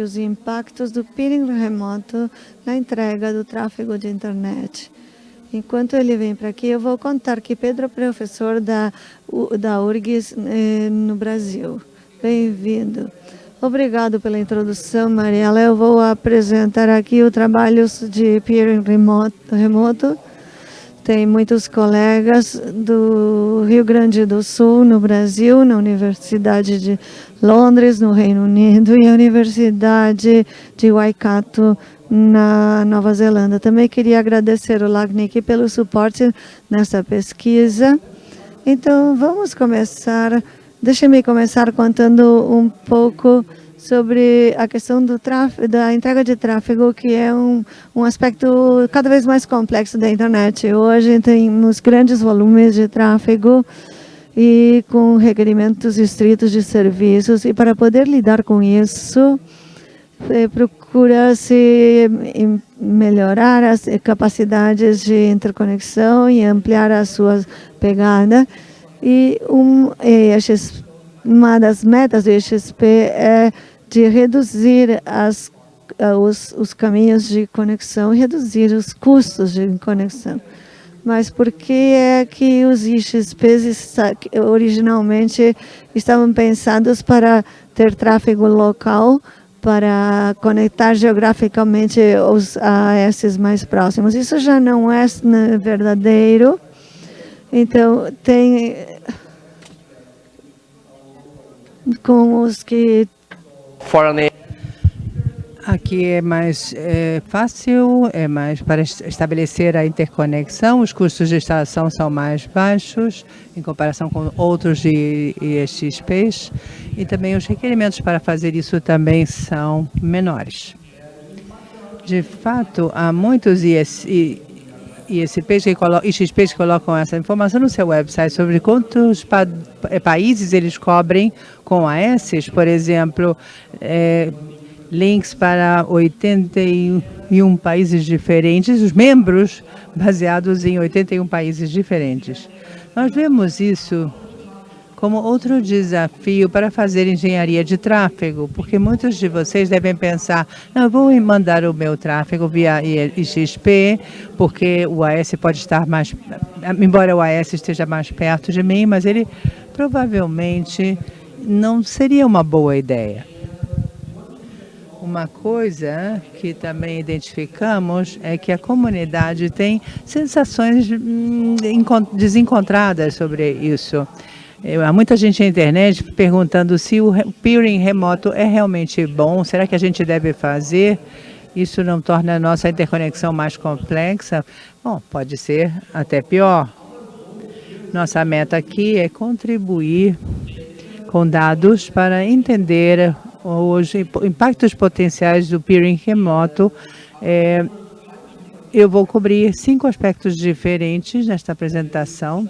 os impactos do peering remoto na entrega do tráfego de internet. Enquanto ele vem para aqui, eu vou contar que Pedro é professor da, da URGS eh, no Brasil. Bem-vindo. Obrigado pela introdução, Mariela. Eu vou apresentar aqui o trabalho de peering remoto, remoto. Tem muitos colegas do Rio Grande do Sul, no Brasil, na Universidade de Londres, no Reino Unido, e a Universidade de Waikato, na Nova Zelândia. Também queria agradecer o LACNIC pelo suporte nessa pesquisa. Então, vamos começar. Deixe-me começar contando um pouco sobre a questão do tráfego, da entrega de tráfego, que é um, um aspecto cada vez mais complexo da internet. Hoje temos grandes volumes de tráfego, e com requerimentos estritos de serviços. E para poder lidar com isso, eh, procura-se melhorar as capacidades de interconexão e ampliar a sua pegada. E um, uma das metas do EXP é de reduzir as, os, os caminhos de conexão, reduzir os custos de conexão. Mas por que é que os IXPs originalmente estavam pensados para ter tráfego local, para conectar geograficamente os AS mais próximos? Isso já não é verdadeiro. Então, tem com os que Aqui é mais é, fácil, é mais para estabelecer a interconexão, os custos de instalação são mais baixos em comparação com outros de ISPs e também os requerimentos para fazer isso também são menores. De fato, há muitos IS, ISPs que, colocam, IXPs que colocam essa informação no seu website sobre quantos pa é, países eles cobrem com AS, por exemplo, é, links para 81 países diferentes, os membros baseados em 81 países diferentes. Nós vemos isso como outro desafio para fazer engenharia de tráfego, porque muitos de vocês devem pensar, não, eu vou mandar o meu tráfego via IXP, porque o AS pode estar mais, embora o AS esteja mais perto de mim, mas ele provavelmente não seria uma boa ideia. Uma coisa que também identificamos é que a comunidade tem sensações hum, desencontradas sobre isso. Há muita gente na internet perguntando se o peering remoto é realmente bom, será que a gente deve fazer? Isso não torna a nossa interconexão mais complexa? Bom, pode ser até pior. Nossa meta aqui é contribuir com dados para entender os impactos potenciais do peering remoto. É, eu vou cobrir cinco aspectos diferentes nesta apresentação.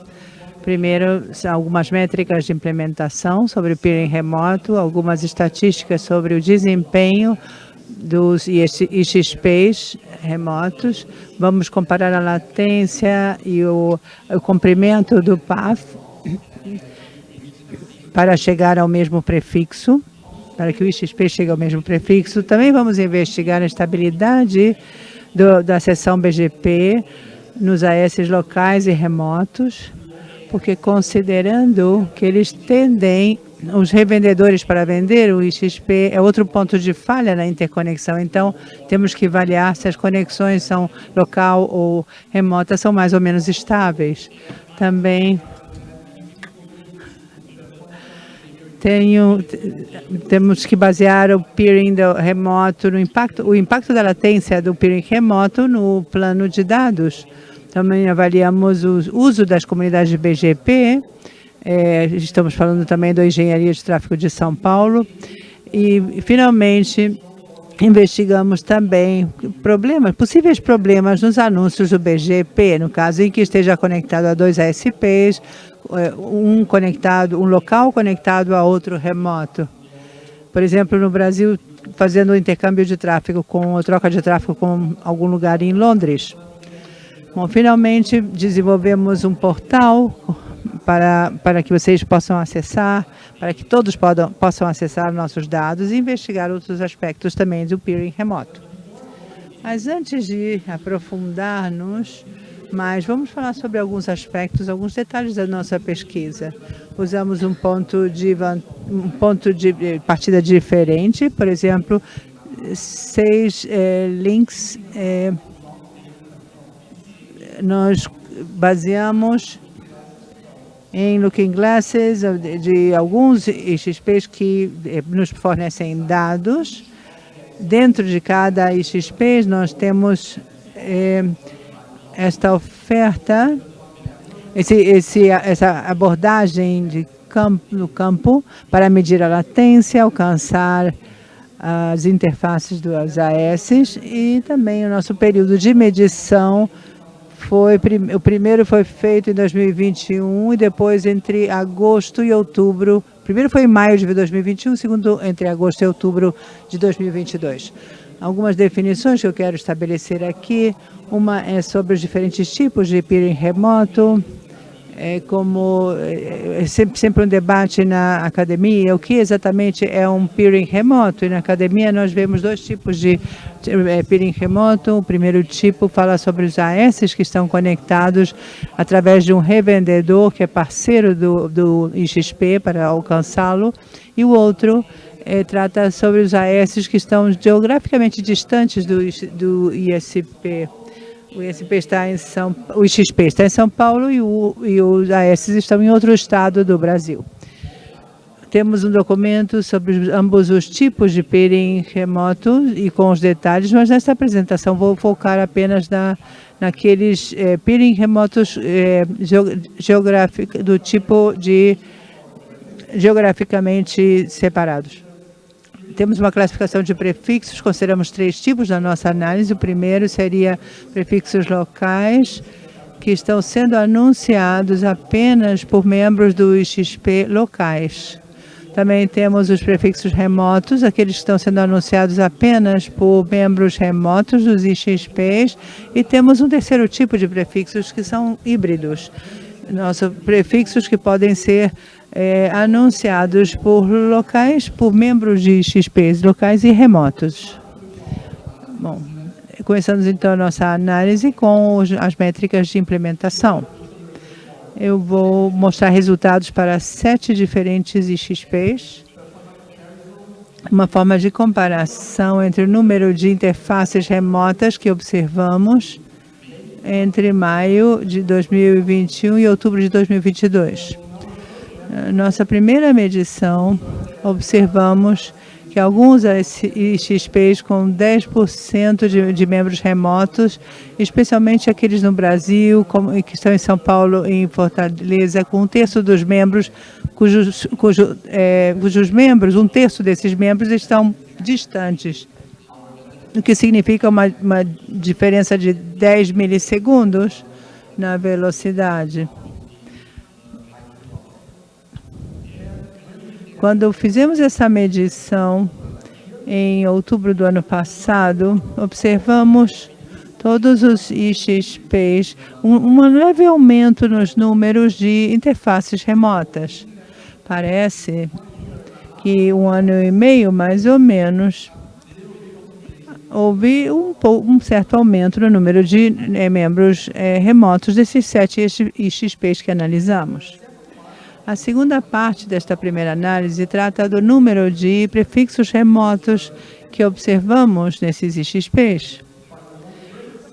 Primeiro, algumas métricas de implementação sobre o peering remoto, algumas estatísticas sobre o desempenho dos IXPs remotos. Vamos comparar a latência e o, o comprimento do path para chegar ao mesmo prefixo para que o IXP chegue ao mesmo prefixo. Também vamos investigar a estabilidade do, da seção BGP nos AS locais e remotos, porque considerando que eles tendem, os revendedores para vender o IXP é outro ponto de falha na interconexão, então temos que avaliar se as conexões são local ou remota, são mais ou menos estáveis. Também Tenho, temos que basear o peering remoto no impacto, o impacto da latência do peering remoto no plano de dados. Também avaliamos o uso das comunidades de BGP, é, estamos falando também da Engenharia de Tráfego de São Paulo. E, finalmente, investigamos também problemas, possíveis problemas nos anúncios do BGP, no caso em que esteja conectado a dois ASPs, é, um conectado, um local conectado a outro remoto. Por exemplo, no Brasil, fazendo intercâmbio de tráfego com troca de tráfego com algum lugar em Londres. Bom, finalmente desenvolvemos um portal para, para que vocês possam acessar, para que todos podam, possam acessar nossos dados e investigar outros aspectos também do peering remoto. Mas antes de aprofundar-nos, mas vamos falar sobre alguns aspectos, alguns detalhes da nossa pesquisa. Usamos um ponto de, um ponto de partida diferente, por exemplo, seis eh, links eh, nós baseamos em Looking Glasses de, alguns IXPs que eh, nos fornecem dados. Dentro de cada IXP nós temos eh, esta oferta, esse, esse, essa abordagem de campo, no campo para medir a latência, alcançar as interfaces dos AS e também o nosso período de medição foi o primeiro foi feito em 2021 e depois entre agosto e outubro. Primeiro foi em maio de 2021, segundo entre agosto e outubro de 2022. Algumas definições que eu quero estabelecer aqui. Uma é sobre os diferentes tipos de peering remoto, é como é, é sempre, sempre um debate na academia, o que exatamente é um peering remoto. E na academia nós vemos dois tipos de, é, peering remoto. O primeiro tipo fala sobre os AS que estão conectados através de um revendedor que é parceiro do, do IXP para alcançá-lo. E o outro é, trata sobre os AS que estão geograficamente distantes do, do ISP. O ISP está em São o XP está em São Paulo e, o, e os AS estão em outro estado do Brasil. Temos um documento sobre ambos os tipos de peering remoto e com os detalhes, mas nesta apresentação vou focar apenas na, naqueles é, peering remotos é, geográfico, do tipo de geograficamente separados. Temos uma classificação de prefixos, consideramos três tipos na nossa análise. O primeiro seria prefixos locais, que estão sendo anunciados apenas por membros do IXP locais. Também temos os prefixos remotos, aqueles que estão sendo anunciados apenas por membros remotos dos IXPs. E temos um terceiro tipo de prefixos que são híbridos. Nossos prefixos que podem ser é, anunciados por locais, por membros de XPs locais e remotos. Bom, começamos então a nossa análise com os, as métricas de implementação. Eu vou mostrar resultados para sete diferentes XPs. Uma forma de comparação entre o número de interfaces remotas que observamos entre maio de 2021 e outubro de 2022 nossa primeira medição, observamos que alguns IXPs com 10% de, de, membros remotos, especialmente aqueles no Brasil, como, que estão em São Paulo e em Fortaleza, com um terço dos membros, cujos, cujo, é, cujos membros, um terço desses membros estão distantes, o que significa uma, uma diferença de 10 milissegundos na velocidade. Quando fizemos essa medição em outubro do ano passado, observamos todos os IXPs, um, um leve aumento nos números de interfaces remotas. Parece que um ano e meio, mais ou menos, houve um, um certo aumento no número de é, membros é, remotos desses sete IXPs que analisamos. A segunda parte desta primeira análise trata do número de prefixos remotos que observamos nesses IXPs.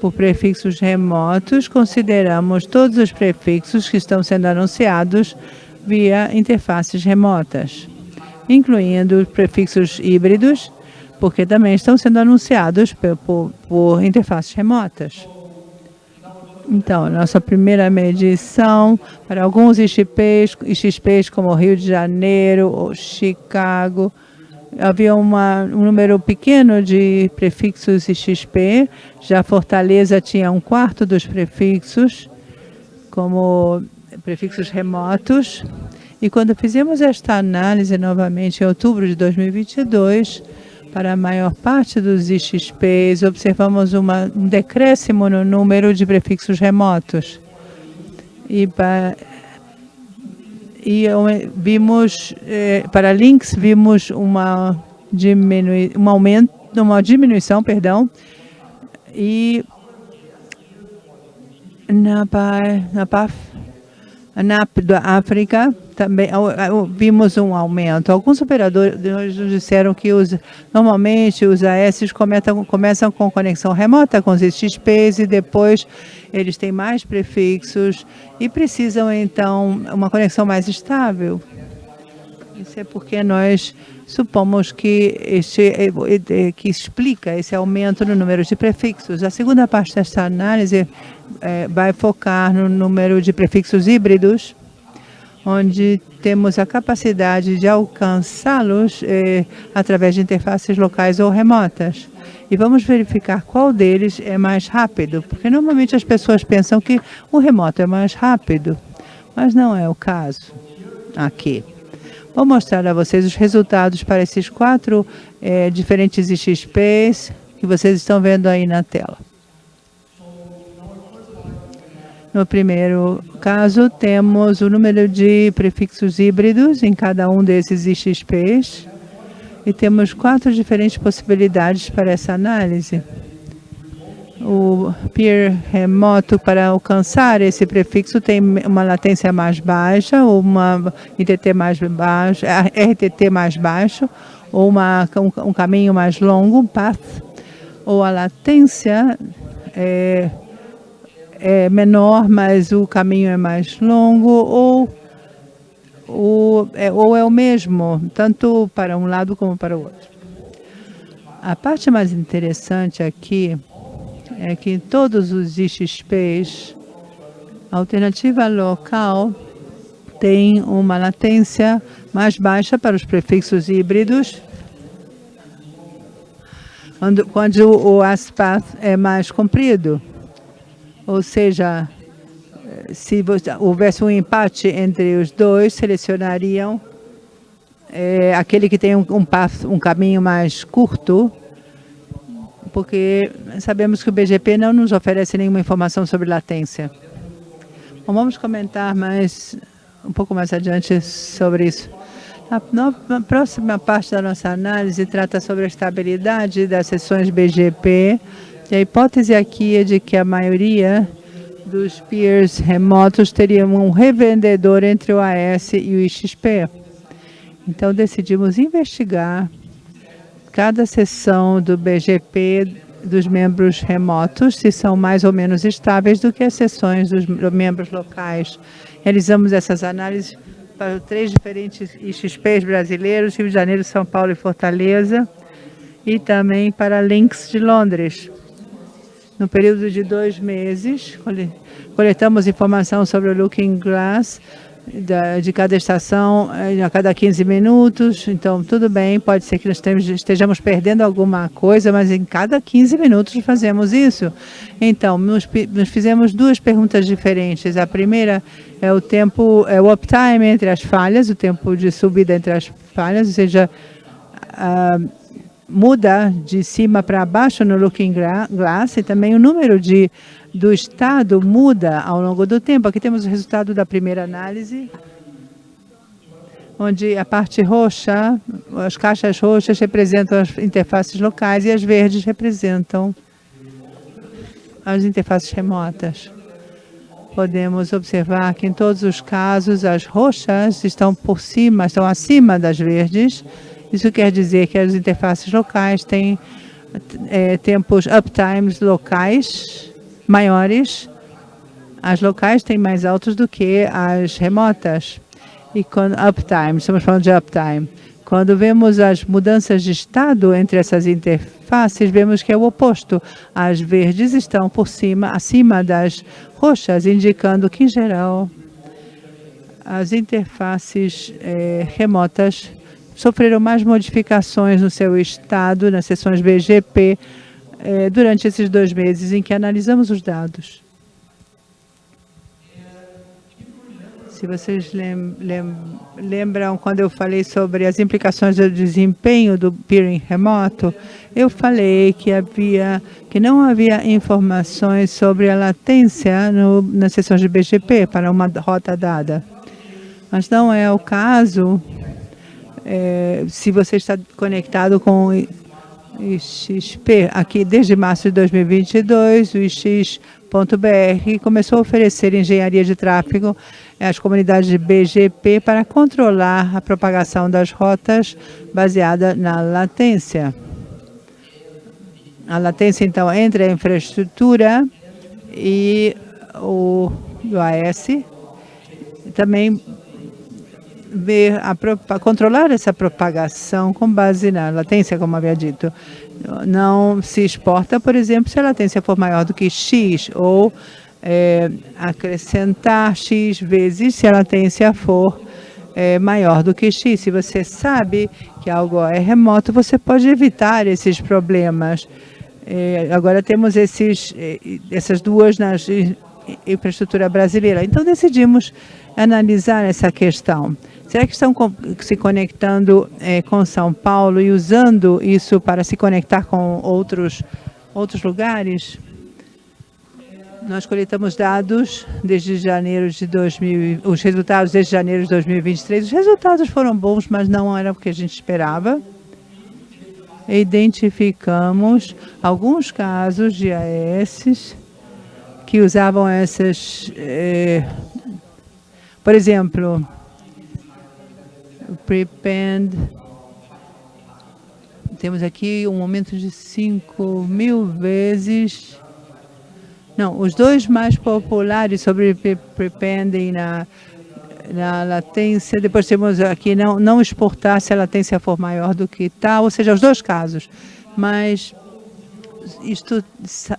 Por prefixos remotos, consideramos todos os prefixos que estão sendo anunciados via interfaces remotas, incluindo prefixos híbridos, porque também estão sendo anunciados por, por, por interfaces remotas. Então, nossa primeira medição para alguns IXPs, IXPs como Rio de Janeiro ou Chicago, havia uma, um número pequeno de prefixos IXP, já Fortaleza tinha um quarto dos prefixos como prefixos remotos. E quando fizemos esta análise novamente em outubro de 2022, para a maior parte dos IXPs, observamos uma, um decréscimo no número de prefixos remotos. E para, e vimos, eh, para links, vimos uma, diminui, um aumento, uma diminuição, perdão, e na, na PAF, na África, também vimos um aumento. Alguns operadores nos disseram que os, normalmente os AS começam, começam com conexão remota com os XPs e depois eles têm mais prefixos e precisam, então, uma conexão mais estável. Isso é porque nós supomos que, este, é, é, que explica esse aumento no número de prefixos. A segunda parte desta análise é, vai focar no número de prefixos híbridos, onde temos a capacidade de alcançá-los através de interfaces locais ou remotas. E vamos verificar qual deles é mais rápido, porque normalmente as pessoas pensam que o remoto é mais rápido, mas não é o caso aqui. Vou mostrar a vocês os resultados para esses quatro eh, diferentes XPs que vocês estão vendo aí na tela. No primeiro caso, temos o número de prefixos híbridos em cada um desses XPs e temos quatro diferentes possibilidades para essa análise. O peer remoto para alcançar esse prefixo tem uma latência mais baixa, uma ITT mais baixo, RTT mais baixo, ou uma, um, um caminho mais longo, path, ou a latência é, é menor, mas o caminho é mais longo, ou, ou, é, ou é o mesmo, tanto para um lado como para o outro. A parte mais interessante aqui é que em todos os XPs, a alternativa local tem uma latência mais baixa para os prefixos híbridos, quando, quando o ASPATH é mais comprido. Ou seja, se houvesse um empate entre os dois, selecionariam é, aquele que tem um, um, path, um caminho mais curto, porque sabemos que o BGP não nos oferece nenhuma informação sobre latência. Bom, vamos comentar mais um pouco mais adiante sobre isso. A, próxima parte da nossa análise trata sobre a estabilidade das sessões BGP e a hipótese aqui é de que a maioria dos peers remotos teriam um revendedor entre o AS e o XP. Então, decidimos investigar cada sessão do BGP dos membros remotos, se são mais ou menos estáveis do que as sessões dos membros locais. Realizamos essas análises para três diferentes XPs brasileiros, Rio de Janeiro, São Paulo e Fortaleza, e também para links de Londres. No período de dois meses, coletamos informação sobre o Looking Glass de cada estação eh, a cada 15 minutos. Então, tudo bem, pode ser que nós estejamos perdendo alguma coisa, mas em cada 15 minutos fazemos isso. Então, nos, fizemos duas perguntas diferentes. A primeira é o tempo, é o uptime entre as falhas, o tempo de subida entre as falhas, ou seja, uh, muda de cima para baixo no Looking Glass e também o número de, do estado muda ao longo do tempo. Aqui temos o resultado da primeira análise, onde a parte roxa, as caixas roxas representam as interfaces locais e as verdes representam as interfaces remotas. Podemos observar que em todos os casos as roxas estão por cima, estão acima das verdes, isso quer dizer que as interfaces locais têm é, tempos uptimes locais maiores. As locais têm mais altos do que as remotas. E quando uptime, estamos falando de uptime. Quando vemos as mudanças de estado entre essas interfaces, vemos que é o oposto. As verdes estão por cima, acima das roxas, indicando que, em geral, as interfaces é, remotas sofreram mais modificações no seu estado nas sessões BGP eh, durante esses dois meses em que analisamos os dados. Se vocês lem lem lembram quando eu falei sobre as implicações do desempenho do peering remoto, eu falei que havia que não havia informações sobre a latência no, nas sessões de BGP para uma rota dada. Mas não é o caso é, se você está conectado com o XP. Aqui, desde março de 2022, o X.br começou a oferecer engenharia de tráfego às comunidades de BGP para controlar a propagação das rotas baseada na latência. A latência, então, entre a infraestrutura e o AS também ver a, controlar essa propagação com base na latência, como havia dito. Não se exporta, por exemplo, se a latência for maior do que X, ou é, acrescentar X vezes se a latência for é, maior do que X. Se você sabe que algo é remoto, você pode evitar esses problemas. É, agora temos esses, é, essas duas na infraestrutura brasileira. Então decidimos analisar essa questão. Será que estão se conectando é, com São Paulo e usando isso para se conectar com outros, outros lugares? Nós coletamos dados desde janeiro de 2000, os resultados desde janeiro de 2023. Os resultados foram bons, mas não era o que a gente esperava. Identificamos alguns casos de AS que usavam essas, eh, por exemplo, prepend. Temos aqui um aumento de 5 mil vezes. Não, os dois mais populares sobre prependem na, na latência. Depois temos aqui não, não exportar se a latência for maior do que tal, ou seja, os dois casos. Mas isto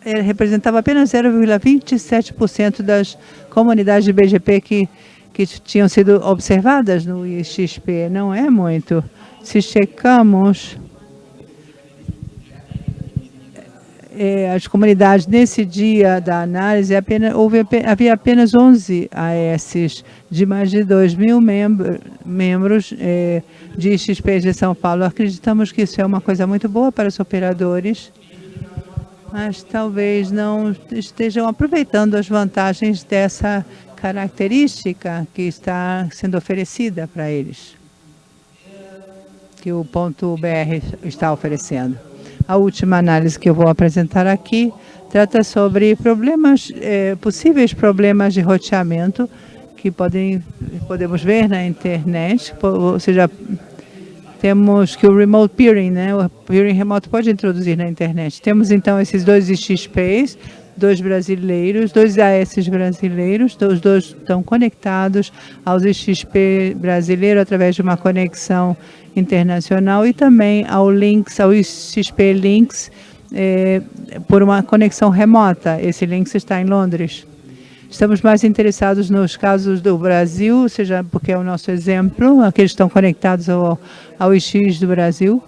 é, representava apenas 0,27% das comunidades de BGP que que tinham sido observadas no IXP, não é muito. Se checamos é, as comunidades nesse dia da análise, apenas, houve, havia apenas 11 AS de mais de 2 mil membro, membros é, de XP de São Paulo. Acreditamos que isso é uma coisa muito boa para os operadores, mas talvez não estejam aproveitando as vantagens dessa característica que está sendo oferecida para eles, que o ponto BR está oferecendo. A última análise que eu vou apresentar aqui trata sobre problemas, eh, possíveis problemas de roteamento que podem, podemos ver na internet, ou seja, temos que o remote peering, né, o peering remoto pode introduzir na internet. Temos então esses dois XPs, dois brasileiros, dois AS brasileiros, os dois estão conectados aos XP brasileiro através de uma conexão internacional e também ao Links, ao XP Links, é, por uma conexão remota. Esse Links está em Londres. Estamos mais interessados nos casos do Brasil, seja porque é o nosso exemplo, aqueles que estão conectados ao, ao X do Brasil.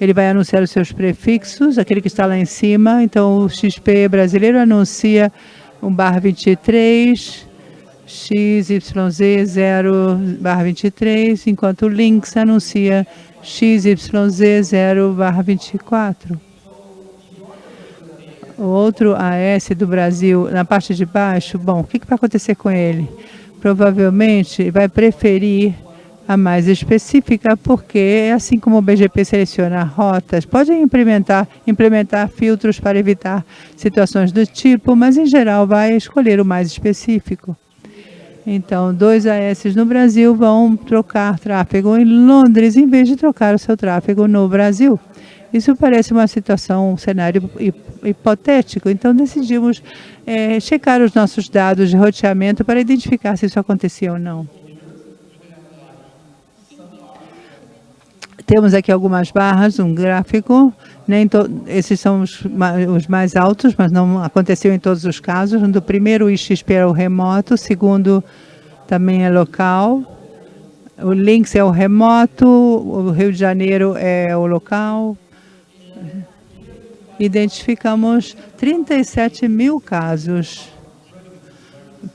Ele vai anunciar os seus prefixos, aquele que está lá em cima. Então, o XP brasileiro anuncia um barra 23, XYZ 0 barra 23, enquanto o Lynx anuncia XYZ 0 barra 24. O outro AS do Brasil, na parte de baixo, bom, o que, que vai acontecer com ele? Provavelmente vai preferir a mais específica, porque assim como o BGP seleciona rotas, pode implementar, implementar filtros para evitar situações do tipo, mas em geral vai escolher o mais específico. Então, dois AS no Brasil vão trocar tráfego em Londres, em vez de trocar o seu tráfego no Brasil. Isso parece uma situação, um cenário hipotético, então decidimos é, checar os nossos dados de roteamento para identificar se isso acontecia ou não. Temos aqui algumas barras, um gráfico. Nem esses são os, os, mais altos, mas não aconteceu em todos os casos. Do primeiro, o IXP é o remoto. O segundo, também é local. O Lynx é o remoto. O Rio de Janeiro é o local. Identificamos 37 mil casos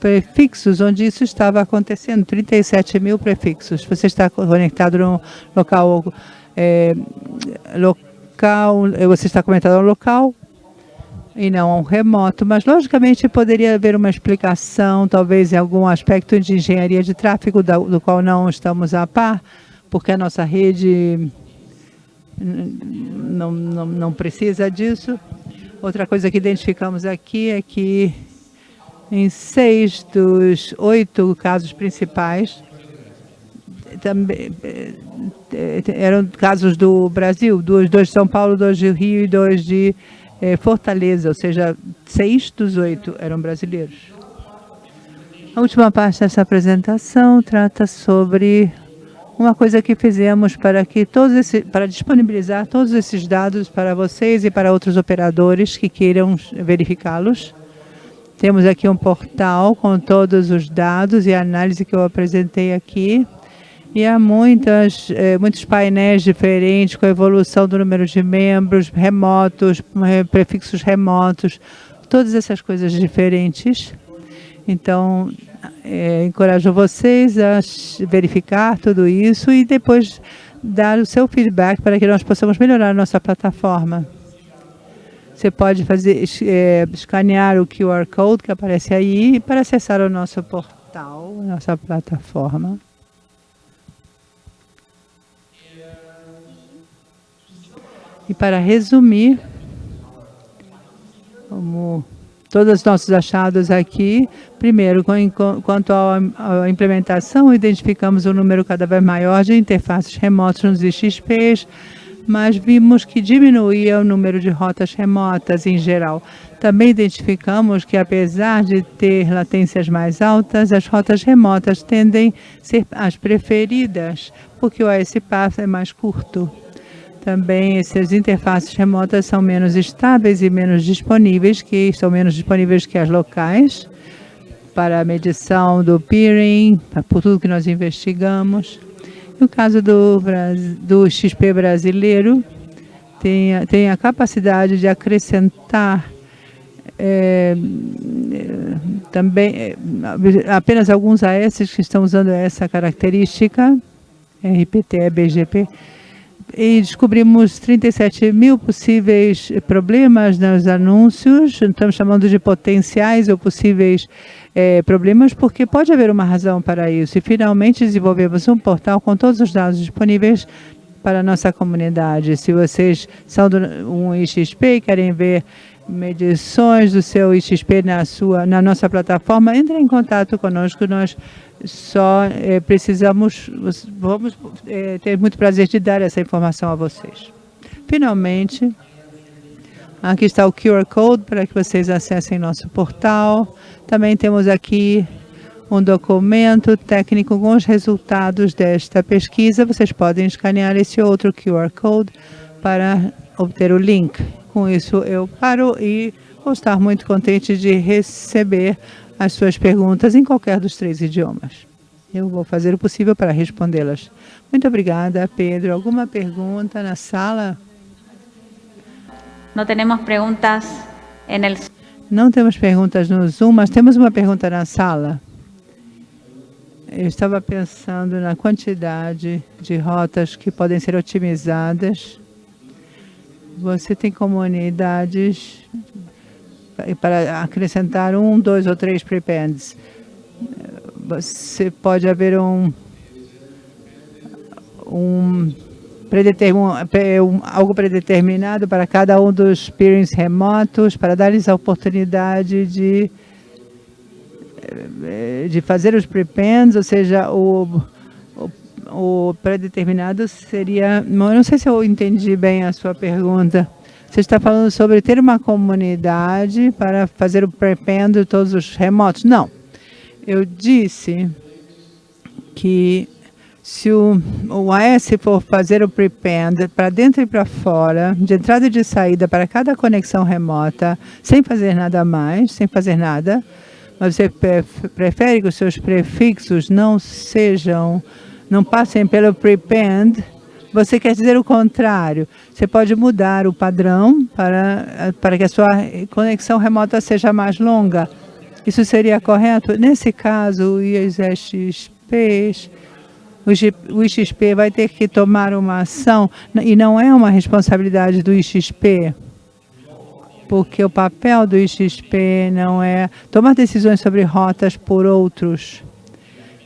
prefixos onde isso estava acontecendo, 37 mil prefixos. Você está conectado no local, é, local você está conectado no local, e não a um remoto, mas logicamente poderia haver uma explicação, talvez em algum aspecto de engenharia de tráfego, do qual não estamos a par, porque a nossa rede não, não, não precisa disso. Outra coisa que identificamos aqui é que em seis dos oito casos principais, também eh, eram casos do Brasil, dois, dois de São Paulo, dois de Rio e dois de é, Fortaleza, ou seja, seis dos oito eram brasileiros. A última parte dessa apresentação trata sobre uma coisa que fizemos para que todos esse, para disponibilizar todos esses dados para vocês e para outros operadores que queiram verificá-los. Temos aqui um portal com todos os dados e análise que eu apresentei aqui. E há muitas, eh, muitos painéis diferentes com a evolução do número de membros, remotos, eh, prefixos remotos, todas essas coisas diferentes. Então, eh, encorajo vocês a verificar tudo isso e depois dar o seu feedback para que nós possamos melhorar a nossa plataforma. Você pode fazer, é, escanear o QR Code que aparece aí para acessar o nosso portal, nossa plataforma. E para resumir, como todos os nossos achados aqui, primeiro, quanto à implementação, identificamos um número cada vez maior de interfaces remotas nos XPs, mas vimos que diminuía o número de rotas remotas em geral. Também identificamos que, apesar de ter latências mais altas, as rotas remotas tendem a ser as preferidas, porque o ASPath é mais curto. Também essas interfaces remotas são menos estáveis e menos disponíveis, que são menos disponíveis que as locais, para a medição do peering, por tudo que nós investigamos. No caso do, do XP brasileiro, tem, tem a capacidade de acrescentar é, também é, apenas alguns AS que estão usando essa característica, RPT, BGP, e descobrimos 37 mil possíveis problemas nos anúncios, estamos chamando de potenciais ou possíveis é, problemas, porque pode haver uma razão para isso. E finalmente desenvolvemos um portal com todos os dados disponíveis para a nossa comunidade. Se vocês são do um IXP e querem ver medições do seu IXP na, sua, na nossa plataforma, entre em contato conosco, nós só é, precisamos, vamos é, ter muito prazer de dar essa informação a vocês. Finalmente, aqui está o QR Code para que vocês acessem nosso portal. Também temos aqui um documento técnico com os resultados desta pesquisa. Vocês podem escanear esse outro QR Code para obter o link. Com isso, eu paro e vou estar muito contente de receber as suas perguntas em qualquer dos três idiomas. Eu vou fazer o possível para respondê-las. Muito obrigada, Pedro. Alguma pergunta na sala? Não temos perguntas no Não temos perguntas no Zoom, mas temos uma pergunta na sala. Eu estava pensando na quantidade de rotas que podem ser otimizadas. Você tem comunidades para acrescentar um, dois ou três prepends. Você pode haver um, um, algo predeterminado para cada um dos peerings remotos, para dar-lhes a oportunidade de, eh, de fazer os prepends, ou seja, o, o, o predeterminado seria... Não sei se eu entendi bem a sua pergunta. Você está falando sobre ter uma comunidade para fazer o prepend de todos os remotos? Não. Eu disse que se o, o AS for fazer o prepend para dentro e para fora, de entrada e de saída para cada conexão remota, sem fazer nada mais, sem fazer nada, mas você prefere que os seus prefixos não sejam, não passem pelo prepend, você quer dizer o contrário. Você pode mudar o padrão para, para que a sua conexão remota seja mais longa. Isso seria correto? Nesse caso, o IXP, o IXP vai ter que tomar uma ação e não é uma responsabilidade do IXP, porque o papel do IXP não é tomar decisões sobre rotas por outros.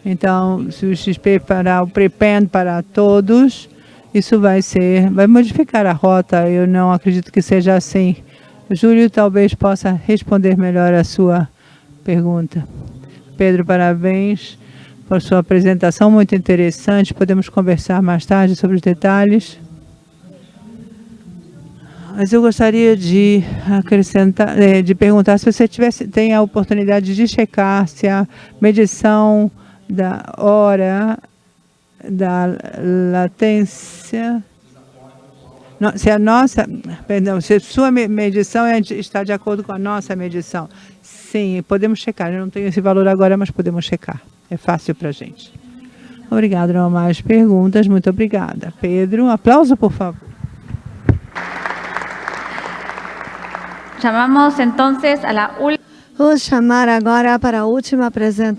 Então, se o XP para o prepend para todos, isso vai ser, vai modificar a rota. Eu não acredito que seja assim. Júlio talvez possa responder melhor a sua pergunta. Pedro, parabéns por sua apresentação, muito interessante. Podemos conversar mais tarde sobre os detalhes. Mas eu gostaria de acrescentar, eh, de perguntar se você tivesse, tem a oportunidade de checar se a medição da hora da latência, se a nossa, perdão, se a sua medição é está de acordo com a nossa medição. Sim, podemos checar. Eu não tenho esse valor agora, mas podemos checar. É fácil para a gente. Obrigada, não há mais perguntas. Muito obrigada. Pedro, um aplauso, por favor. Chamamos entonces a la. Vou chamar agora para a última apresentação.